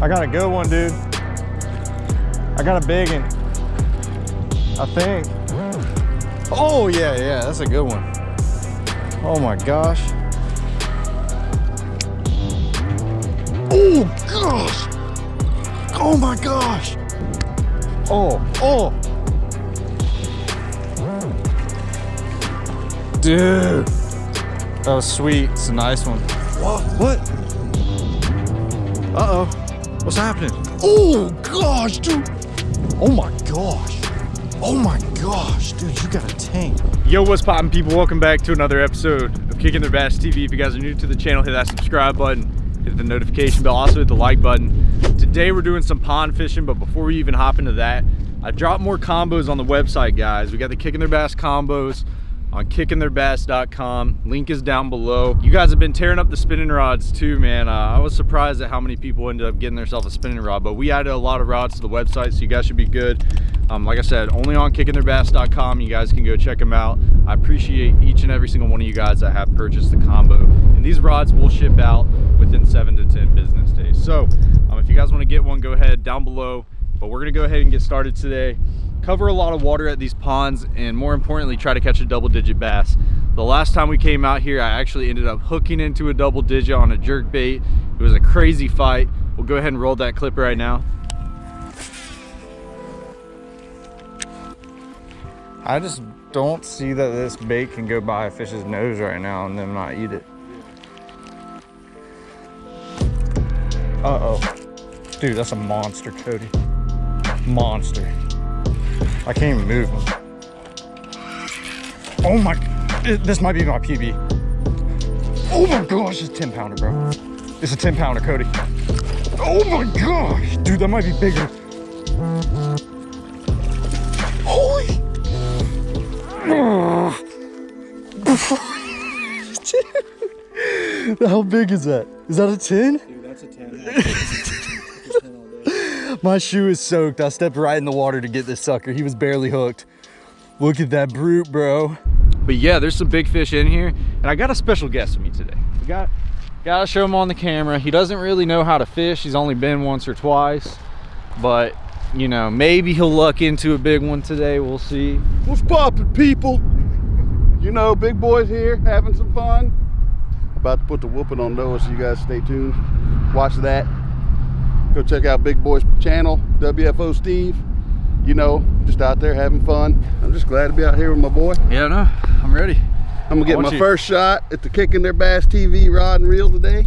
I got a good one, dude. I got a big one. I think. Oh, yeah, yeah, that's a good one. Oh my gosh. Oh gosh. Oh my gosh. Oh, oh. Dude. That was sweet. It's a nice one. What? What? Uh-oh. What's happening? Oh gosh, dude. Oh my gosh. Oh my gosh, dude, you got a tank. Yo, what's poppin' people? Welcome back to another episode of Kicking Their Bass TV. If you guys are new to the channel, hit that subscribe button, hit the notification bell, also hit the like button. Today we're doing some pond fishing, but before we even hop into that, I dropped more combos on the website, guys. We got the Kicking Their Bass combos on kickingtheirbass.com. Link is down below. You guys have been tearing up the spinning rods too, man. Uh, I was surprised at how many people ended up getting themselves a spinning rod, but we added a lot of rods to the website, so you guys should be good. Um, like I said, only on kickingtheirbass.com. You guys can go check them out. I appreciate each and every single one of you guys that have purchased the combo. And these rods will ship out within seven to 10 business days. So um, if you guys want to get one, go ahead down below. But we're going to go ahead and get started today cover a lot of water at these ponds and more importantly try to catch a double digit bass. The last time we came out here i actually ended up hooking into a double digit on a jerk bait. It was a crazy fight. We'll go ahead and roll that clip right now. I just don't see that this bait can go by a fish's nose right now and then not eat it. Uh-oh. Dude that's a monster cody. Monster I can't even move. Oh my, this might be my PB. Oh my gosh, it's 10 pounder, bro. It's a 10 pounder, Cody. Oh my gosh, dude, that might be bigger. Holy. How big is that? Is that a 10? Dude, that's a 10. My shoe is soaked. I stepped right in the water to get this sucker. He was barely hooked. Look at that brute, bro. But yeah, there's some big fish in here. And I got a special guest with me today. We got, gotta show him on the camera. He doesn't really know how to fish. He's only been once or twice. But, you know, maybe he'll luck into a big one today. We'll see. What's poppin', people? You know, big boys here having some fun. About to put the whooping on Noah, so you guys stay tuned. Watch that. Go check out Big Boy's channel, WFO Steve. You know, just out there having fun. I'm just glad to be out here with my boy. Yeah, no, I'm ready. I'm gonna get my you. first shot at the Kicking Their Bass TV rod and reel today.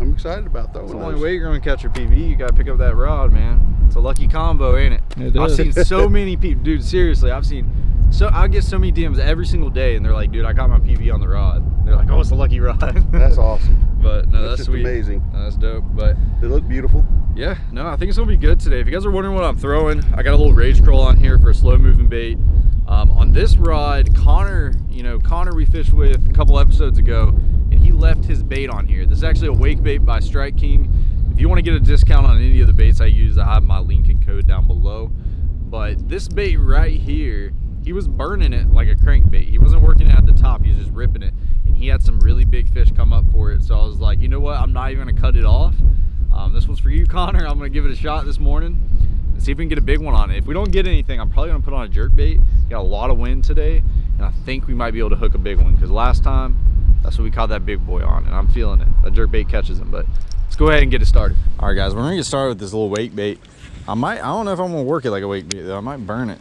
I'm excited about that. That's the only way you're gonna catch your PB. You gotta pick up that rod, man. It's a lucky combo, ain't it? It is. I've seen so many people, dude. Seriously, I've seen so I get so many DMs every single day, and they're like, "Dude, I got my PB on the rod." They're like, "Oh, it's a lucky rod." that's awesome. But no, that's, that's sweet. amazing. No, that's dope. But they look beautiful. Yeah, no, I think it's gonna be good today. If you guys are wondering what I'm throwing, I got a little rage curl on here for a slow moving bait. Um, on this rod, Connor, you know, Connor we fished with a couple episodes ago, and he left his bait on here. This is actually a wake bait by Strike King. If you want to get a discount on any of the baits I use, I have my link and code down below. But this bait right here he was burning it like a crankbait. He wasn't working it at the top, he was just ripping it. And he had some really fish come up for it. So I was like, you know what, I'm not even gonna cut it off. Um, this one's for you, Connor. I'm gonna give it a shot this morning and see if we can get a big one on it. If we don't get anything, I'm probably gonna put on a jerk bait. Got a lot of wind today, and I think we might be able to hook a big one because last time, that's what we caught that big boy on, and I'm feeling it. That jerk bait catches him, but let's go ahead and get it started. All right, guys, we're gonna get started with this little wake bait. I might, I don't know if I'm gonna work it like a wake bait though. I might burn it.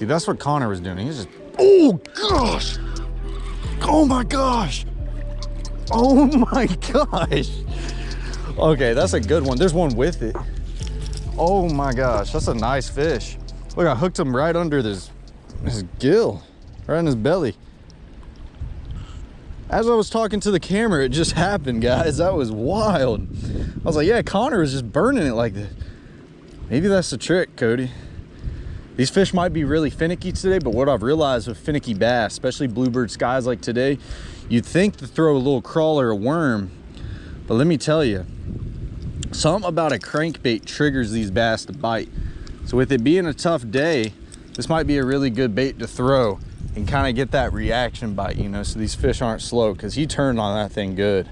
See, that's what Connor was doing. He's just, oh gosh. Oh my gosh. Oh my gosh. Okay, that's a good one. There's one with it. Oh my gosh, that's a nice fish. Look, I hooked him right under this, his gill, right in his belly. As I was talking to the camera, it just happened, guys. That was wild. I was like, yeah, Connor was just burning it like that. Maybe that's the trick, Cody. These fish might be really finicky today, but what I've realized with finicky bass, especially bluebird skies like today, you'd think to throw a little crawler, a worm, but let me tell you, something about a crankbait triggers these bass to bite. So with it being a tough day, this might be a really good bait to throw and kind of get that reaction bite, you know, so these fish aren't slow because he turned on that thing good.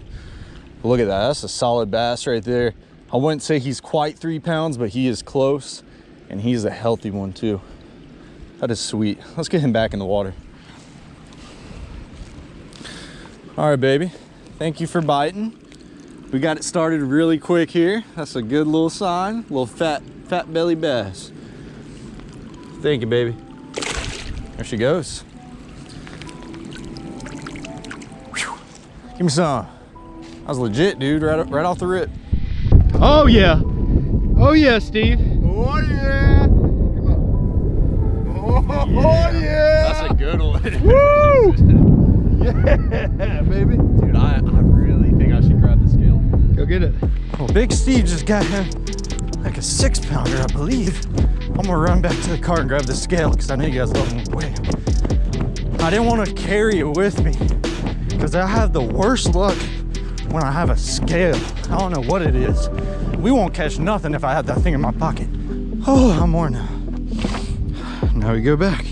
But look at that, that's a solid bass right there. I wouldn't say he's quite three pounds, but he is close and he's a healthy one too. That is sweet. Let's get him back in the water. All right, baby. Thank you for biting. We got it started really quick here. That's a good little sign. Little fat, fat belly bass. Thank you, baby. There she goes. Whew. Give me some. That was legit, dude, right, right off the rip. Oh, yeah. Oh, yeah, Steve. Oh, yeah. Oh, yeah. yeah. That's a good one. Woo! yeah, baby. Dude, I, I really think I should grab the scale. Go get it. Well, Big Steve just got him like a six pounder, I believe. I'm gonna run back to the car and grab the scale because I know you guys love them weigh I didn't want to carry it with me because I have the worst luck when I have a scale. I don't know what it is. We won't catch nothing if I have that thing in my pocket. Oh, I'm worn now. Now we go back.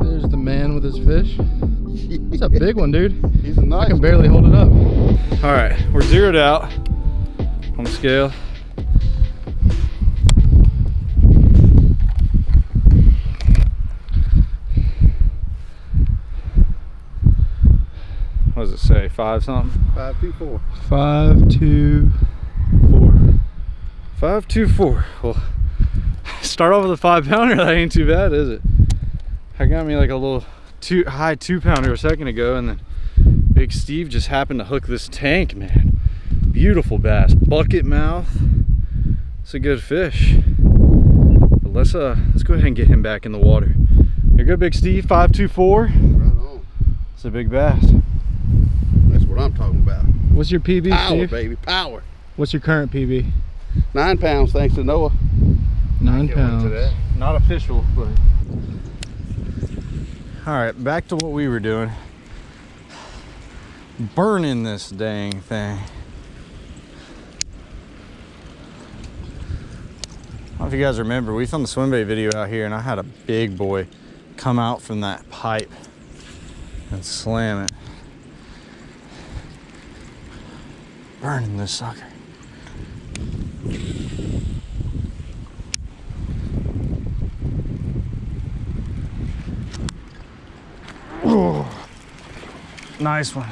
There's the man with his fish. It's a big one, dude. He's a nice I can barely hold it up. All right, we're zeroed out on the scale. What does it say? Five something? Five, two, four. Five, two. Five, two, four. Well, start off with a five pounder. That ain't too bad, is it? I got me like a little two high two pounder a second ago, and then Big Steve just happened to hook this tank, man. Beautiful bass, bucket mouth. It's a good fish. But let's uh let's go ahead and get him back in the water. You're good, Big Steve. Five two four. It's a big bass. That's what I'm talking about. What's your PB, Power, Steve? baby, power. What's your current PB? Nine pounds, thanks to Noah. Nine pounds. Not official, but. All right, back to what we were doing. Burning this dang thing. I don't know if you guys remember, we filmed the swim bait video out here and I had a big boy come out from that pipe and slam it. Burning this sucker. Ooh, nice one.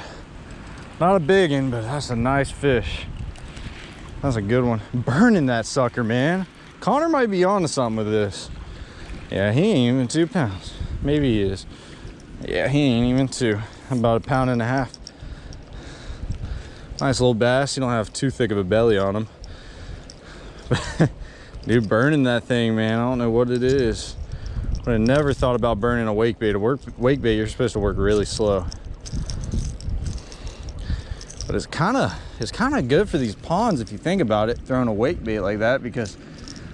Not a big one, but that's a nice fish. That's a good one. Burning that sucker, man. Connor might be onto something with this. Yeah, he ain't even two pounds. Maybe he is. Yeah, he ain't even two. About a pound and a half. Nice little bass. You don't have too thick of a belly on him. Dude, burning that thing, man. I don't know what it is. But I never thought about burning a wake bait. A work wake bait, you're supposed to work really slow. But it's kind of it's kind of good for these ponds if you think about it, throwing a wake bait like that because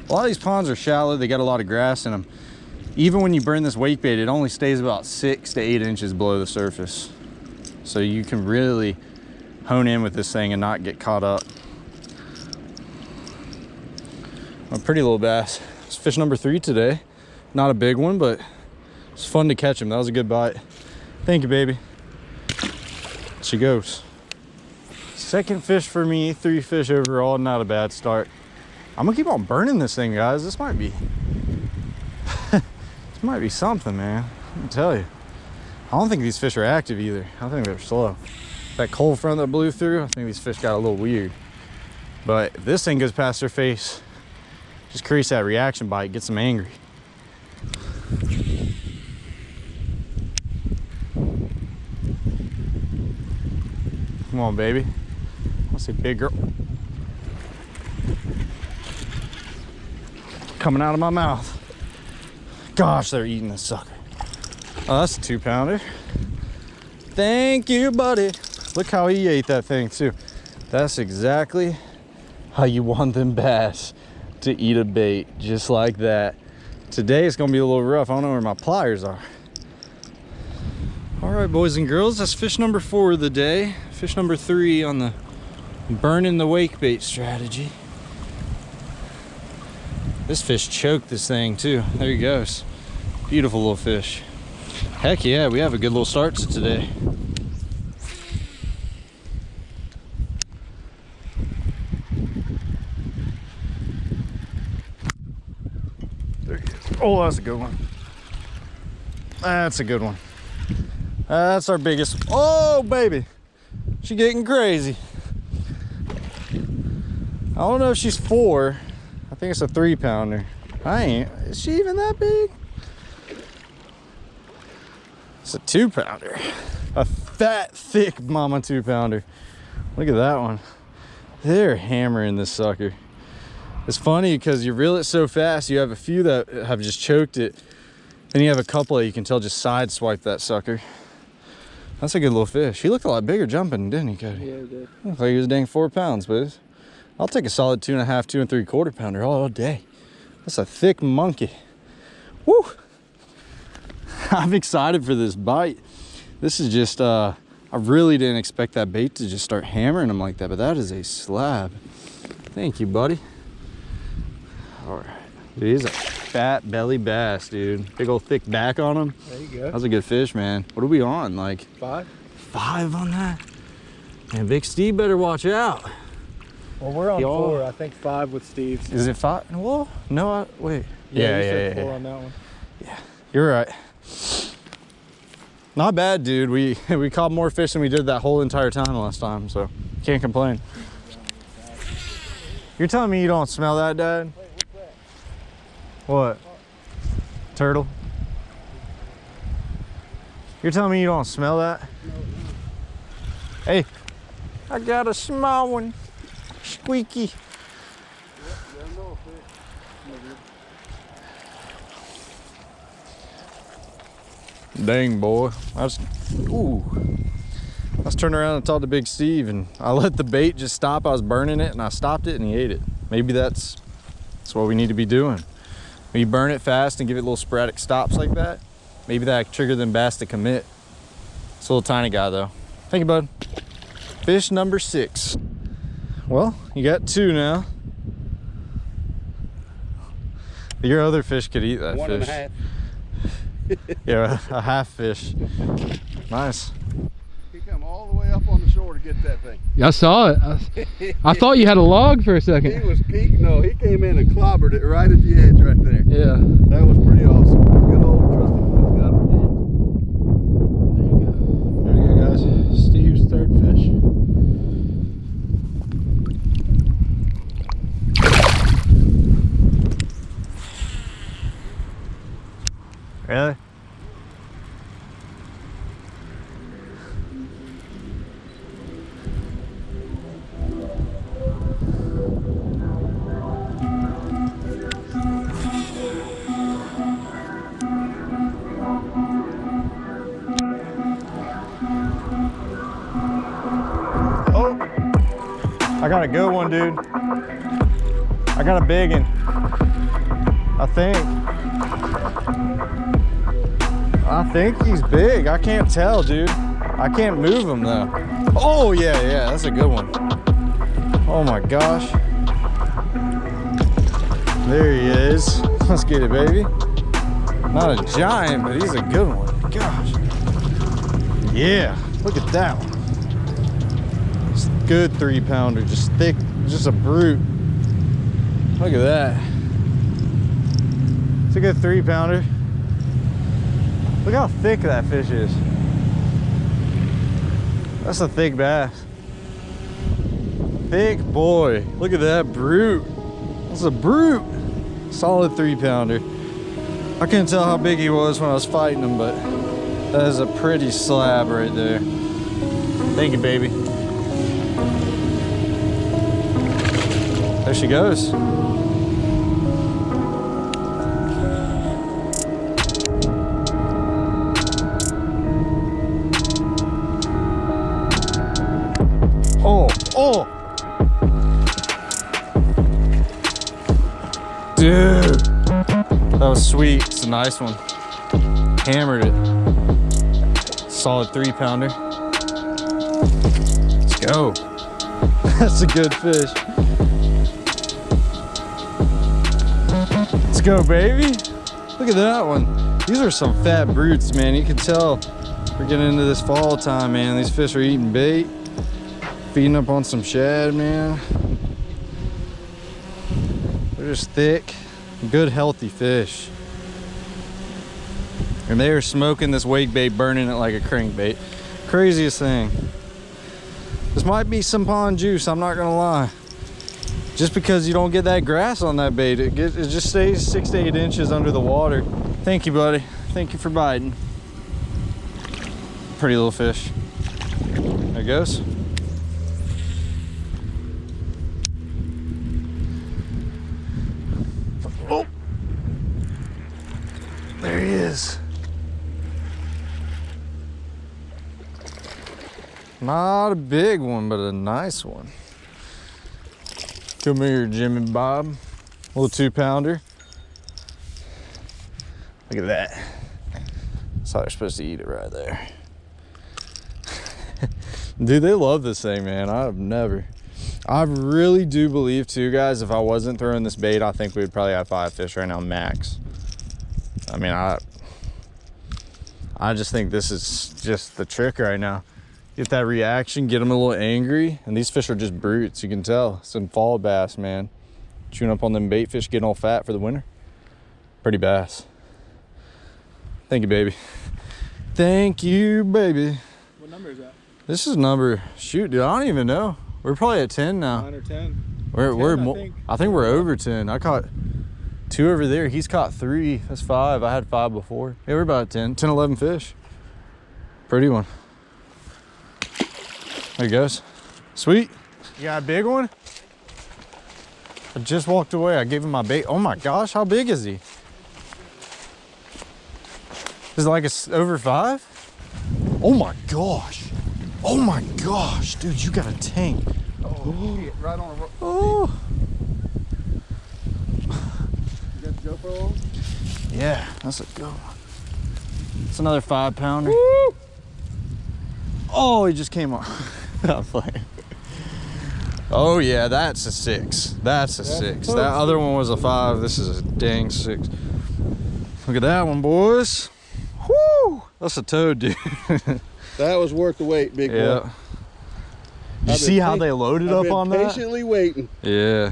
a lot of these ponds are shallow. They got a lot of grass in them. Even when you burn this wake bait, it only stays about six to eight inches below the surface. So you can really hone in with this thing and not get caught up. A pretty little bass. It's fish number three today. Not a big one, but it's fun to catch him. That was a good bite. Thank you, baby. She goes. Second fish for me, three fish overall, not a bad start. I'm gonna keep on burning this thing, guys. This might be, this might be something, man. Me tell you. I don't think these fish are active either. I think they're slow. That cold front that blew through, I think these fish got a little weird. But if this thing goes past their face, just creates that reaction bite, gets them angry. Come on, baby. I see big girl. Coming out of my mouth. Gosh, they're eating this sucker. Oh, that's a two pounder. Thank you, buddy. Look how he ate that thing too. That's exactly how you want them bass to eat a bait, just like that. Today it's gonna be a little rough. I don't know where my pliers are. All right, boys and girls, that's fish number four of the day. Fish number three on the burning the wake bait strategy. This fish choked this thing too. There he goes. Beautiful little fish. Heck yeah, we have a good little start to today. There he is. Oh, that's a good one. That's a good one. That's our biggest. Oh, baby. She getting crazy. I don't know if she's four. I think it's a three pounder. I ain't. Is she even that big? It's a two pounder. A fat, thick mama two pounder. Look at that one. They're hammering this sucker. It's funny because you reel it so fast, you have a few that have just choked it. Then you have a couple that you can tell just side swipe that sucker. That's a good little fish. He looked a lot bigger jumping, didn't he, Cody? Yeah, it did. Looked like he was dang four pounds, but I'll take a solid two and a half, two and three quarter pounder all, day. That's a thick monkey. Woo! I'm excited for this bite. This is just, uh, I really didn't expect that bait to just start hammering him like that, but that is a slab. Thank you, buddy. All right. Dude, he's a fat belly bass, dude. Big old thick back on him. There you go. That was a good fish, man. What are we on? Like Five. five on that? And Big Steve better watch out. Well, we're on Y'all- four. I think five with Steve's. Is it five? Well, no, I, wait. you Yeah, yeah, said yeah, four yeah. on that one. Yeah, you're right. Not bad, dude. We we caught more fish than we did that whole entire time last time, so can't complain. You're telling me you don't smell that, Dad? What? Turtle? You're telling me you don't smell that? Hey, I got a small one. Dang, boy. I was, ooh. I was turning around and talked to Big Steve and I let the bait just stop. I was burning it and I stopped it and he ate it. Maybe that's, that's what we need to be doing. When you burn it fast and give it little sporadic stops like that, maybe that trigger them bass to commit. It's a little tiny guy though. Thank you, bud. Fish number six. Well, you got two now. Your other fish could eat that One and fish. a half. Yeah, a half fish. Nice. He come all the way up on the shore to get that thing. I saw it. I, I thought you had a log for a second. He was he, no, he came in and clobbered it right at the edge right there. Yeah. That was pretty awesome. I got a good one, dude. I got a big one. I think. I think he's big. I can't tell, dude. I can't move him though. Oh yeah, yeah, that's a good one. Oh my gosh. There he is. Let's get it, baby. Not a giant, but he's a good one. Gosh. Yeah, look at that one. Good three pounder, just thick, just a brute. Look at that. It's a good three pounder. Look how thick that fish is. That's a thick bass. Thick boy. Look at that brute. That's a brute. Solid three pounder. I couldn't tell how big he was when I was fighting him, but that is a pretty slab right there. Thank you, baby. There she goes. Oh, oh. Dude. That was sweet. It's a nice one. Hammered it. Solid three pounder. Let's go. That's a good fish. Let's go, baby. Look at that one. These are some fat brutes, man. You can tell we're getting into this fall time, man. These fish are eating bait, feeding up on some shad, man. They're just thick, good, healthy fish. And they are smoking this wake bait, burning it like a crankbait. Craziest thing. This might be some pond juice, I'm not gonna lie. Just because you don't get that grass on that bait, it, it just stays six to eight inches under the water. Thank you, buddy. Thank you for biting. Pretty little fish. There goes. Oh, there he is. Not a big one, but a nice one. Come here, Jim and Bob. Little two pounder. Look at that. That's how they're supposed to eat it right there. Dude, they love this thing, man. I've never. I really do believe too, guys, if I wasn't throwing this bait, I think we'd probably have five fish right now, max. I mean, I I just think this is just the trick right now get that reaction, get them a little angry. And these fish are just brutes, you can tell. Some fall bass, man. Chewing up on them bait fish, getting all fat for the winter. Pretty bass. Thank you, baby. Thank you, baby. What number is that? This is number, shoot, dude, I don't even know. We're probably at 10 now. Nine or 10. We're, 10, we're, I think. I think we're over 10. I caught two over there. He's caught three. That's five. I had five before. Yeah, we're about 10, 10, 11 fish. Pretty one. There he goes. Sweet. You got a big one? I just walked away. I gave him my bait. Oh my gosh, how big is he? Is it like a, over five? Oh my gosh. Oh my gosh, dude, you got a tank. Oh, shit, right on a ro- Oh. You got the GoPro on? Yeah, that's a good one. It's another five pounder. Oh, he just came off. I'm playing. Oh yeah, that's a six. That's a six. That other one was a five. This is a dang six. Look at that one, boys. Whoo! That's a toad, dude. That was worth the wait, big yeah. boy. You I've see how they loaded I've up on that? patiently waiting. Yeah.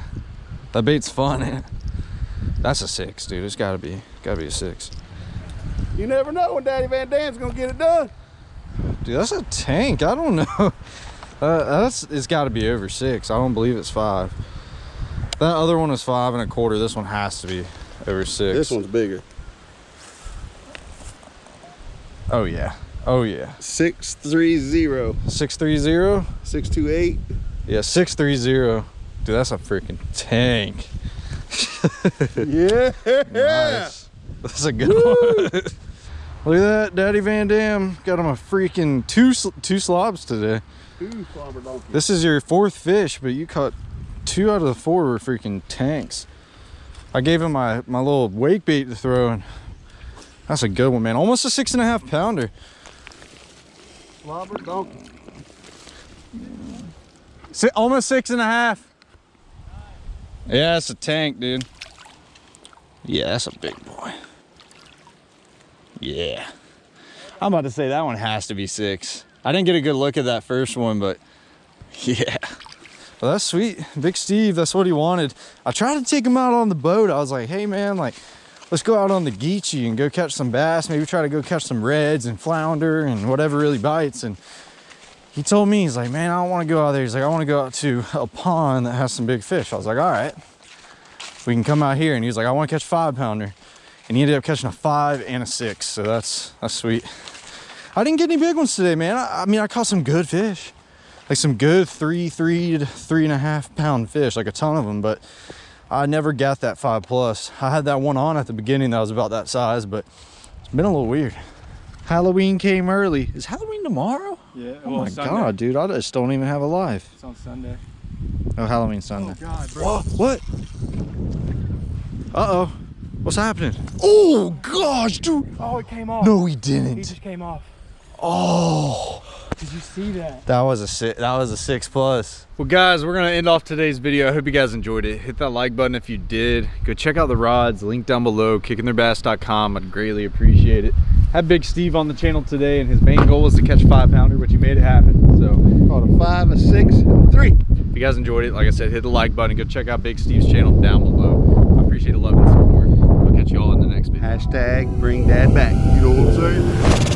That bait's fun. eh? That's a six, dude. It's gotta be, gotta be a six. You never know when Daddy Van Dam's gonna get it done. Dude, that's a tank. I don't know. Uh, that's it's got to be over six. I don't believe it's five. That other one is five and a quarter. This one has to be over six. This one's bigger. Oh yeah. Oh yeah. Six three zero. Six three zero. Six two eight. Yeah, six three zero. Dude, that's a freaking tank. Yeah. Nice. That's a good one. Look at that, Daddy Van Dam got him a freaking two two slobs today. Two slobber donkeys. This is your fourth fish, but you caught two out of the four were freaking tanks. I gave him my, my little wake bait to throw, and that's a good one, man. Almost a six and a half pounder. Slobber donkey. Si- almost six and a half. Yeah, that's a tank, dude. Yeah, that's a big boy. Yeah. I'm about to say that one has to be six. I didn't get a good look at that first one, but yeah. Well, that's sweet. Big Steve, that's what he wanted. I tried to take him out on the boat. I was like, hey man, like, let's go out on the Geechee and go catch some bass. Maybe try to go catch some reds and flounder and whatever really bites. And he told me, he's like, man, I don't want to go out there. He's like, I want to go out to a pond that has some big fish. I was like, all right, we can come out here. And he's like, I want to catch five pounder. And he ended up catching a five and a six. So that's, that's sweet. I didn't get any big ones today, man. I, I mean, I caught some good fish. Like some good three, three to three and a half pound fish, like a ton of them, but I never got that five plus. I had that one on at the beginning that was about that size, but it's been a little weird. Halloween came early. Is Halloween tomorrow? Yeah. Oh my god, dude! I just don't even have a life. It's on Sunday. Oh, Halloween Sunday. Oh, God, Whoa, what? Uh oh. What's happening? Oh gosh, dude. Oh, it came off. No, He didn't. He just came off. Oh, Did you see that? That was a six, that was a six plus. Well guys, we're gonna end off today's video. I hope you guys enjoyed it. Hit that like button if you did. Go check out the rods, link down below, kickingtheirbass.com. I'd greatly appreciate it. Had Big Steve on the channel today and his main goal was to catch five pounder, which he made it happen. So Caught a five, a six, and a three. if you guys enjoyed it, like I said, hit the like button. Go check out Big Steve's channel down below. I appreciate the love and support. I'll catch you all in the next video. Hashtag bring dad back. You know what I'm saying?